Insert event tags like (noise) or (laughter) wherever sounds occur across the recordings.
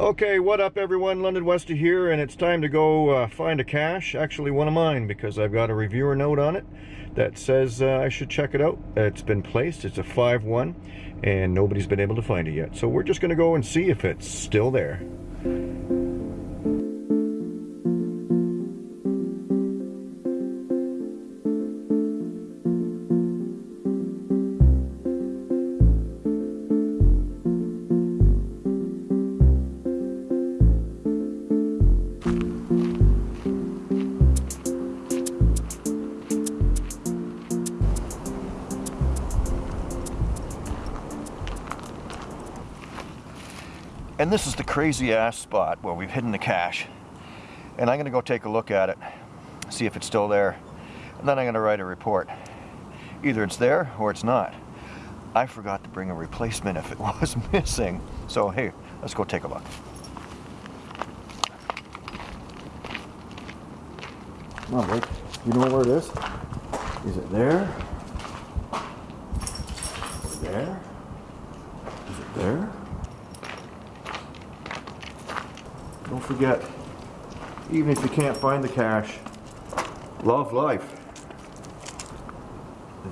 Okay, what up everyone? London Wester here, and it's time to go uh, find a cache. Actually, one of mine, because I've got a reviewer note on it that says uh, I should check it out. It's been placed, it's a 5-1, and nobody's been able to find it yet. So we're just going to go and see if it's still there. And this is the crazy ass spot where we've hidden the cache. And I'm gonna go take a look at it, see if it's still there. And then I'm gonna write a report. Either it's there or it's not. I forgot to bring a replacement if it (laughs) was missing. So hey, let's go take a look. Come on, Blake. You know where it is? Is it there? There? Is it there? Forget, even if you can't find the cache, love life.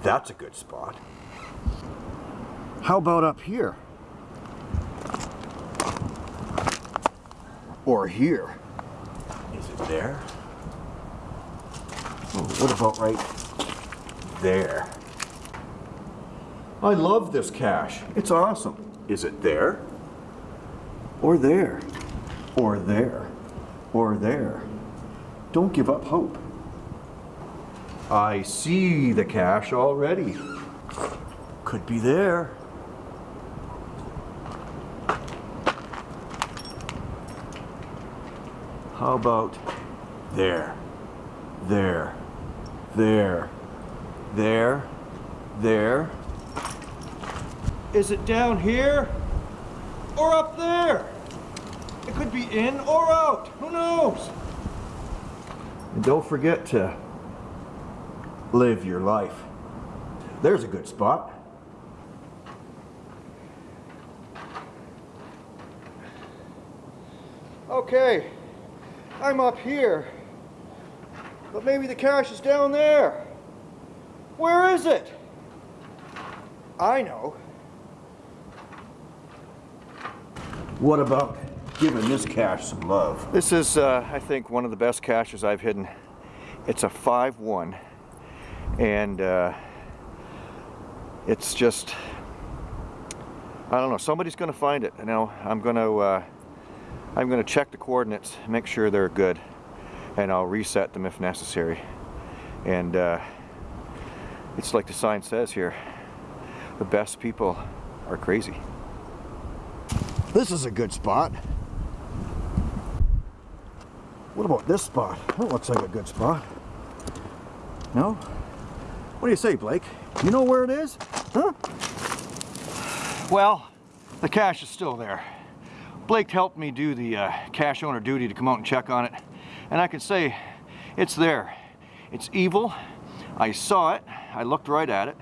That's a good spot. How about up here? Or here? Is it there? Oh, what about right there? I love this cache. It's awesome. Is it there? Or there? Or there, or there. Don't give up hope. I see the cache already. Could be there. How about there, there, there, there, there? Is it down here or up there? It could be in or out. Who knows? And don't forget to live your life. There's a good spot. Okay, I'm up here. But maybe the cache is down there. Where is it? I know. What about giving this cache some love. This is, uh, I think, one of the best caches I've hidden. It's a 5-1 and uh, it's just, I don't know, somebody's going to find it. You know, I'm going to, uh, I'm going to check the coordinates, make sure they're good, and I'll reset them if necessary. And uh, it's like the sign says here, the best people are crazy. This is a good spot. What about this spot? That looks like a good spot. No? What do you say, Blake? You know where it is? Huh? Well, the cache is still there. Blake helped me do the uh, cache owner duty to come out and check on it. And I can say it's there. It's evil. I saw it. I looked right at it.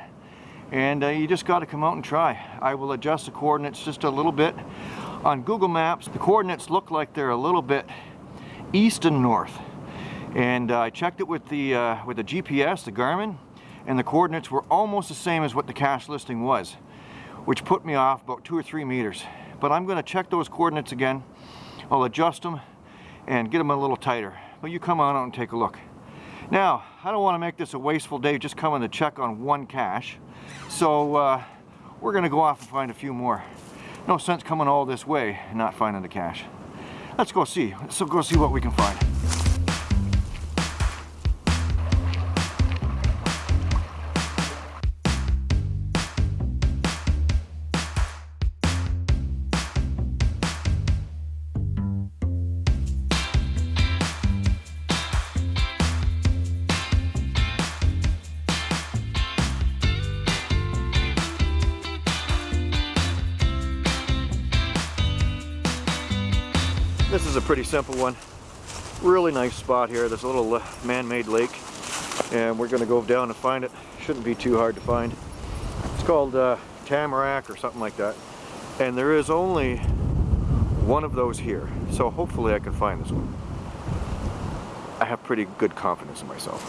And uh, you just got to come out and try. I will adjust the coordinates just a little bit. On Google Maps, the coordinates look like they're a little bit east and north. And uh, I checked it with the, uh, with the GPS, the Garmin, and the coordinates were almost the same as what the cache listing was, which put me off about two or three meters. But I'm gonna check those coordinates again. I'll adjust them and get them a little tighter. But you come on out and take a look. Now, I don't wanna make this a wasteful day just coming to check on one cache. So uh, we're gonna go off and find a few more. No sense coming all this way and not finding the cache. Let's go see. Let's go see what we can find. This is a pretty simple one. Really nice spot here. There's a little uh, man-made lake and we're gonna go down and find it. Shouldn't be too hard to find. It's called uh, Tamarack or something like that. And there is only one of those here. So hopefully I can find this one. I have pretty good confidence in myself.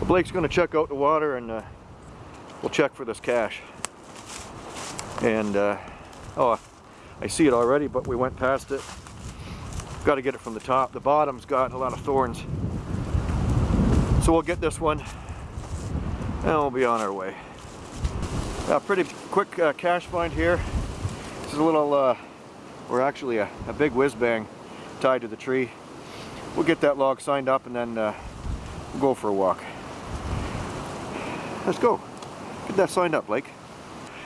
Well, Blake's going to check out the water and uh, we'll check for this cache. And, uh, oh, I see it already, but we went past it. Got to get it from the top. The bottom's got a lot of thorns. So we'll get this one and we'll be on our way. A pretty quick uh, cache find here. This is a little, uh, or actually a, a big whiz bang tied to the tree. We'll get that log signed up and then uh, we'll go for a walk. Let's go. Get that signed up, Blake.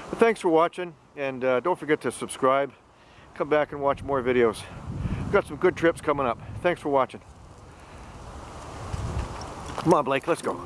But thanks for watching and uh, don't forget to subscribe. Come back and watch more videos. We've got some good trips coming up. Thanks for watching. Come on, Blake, let's go.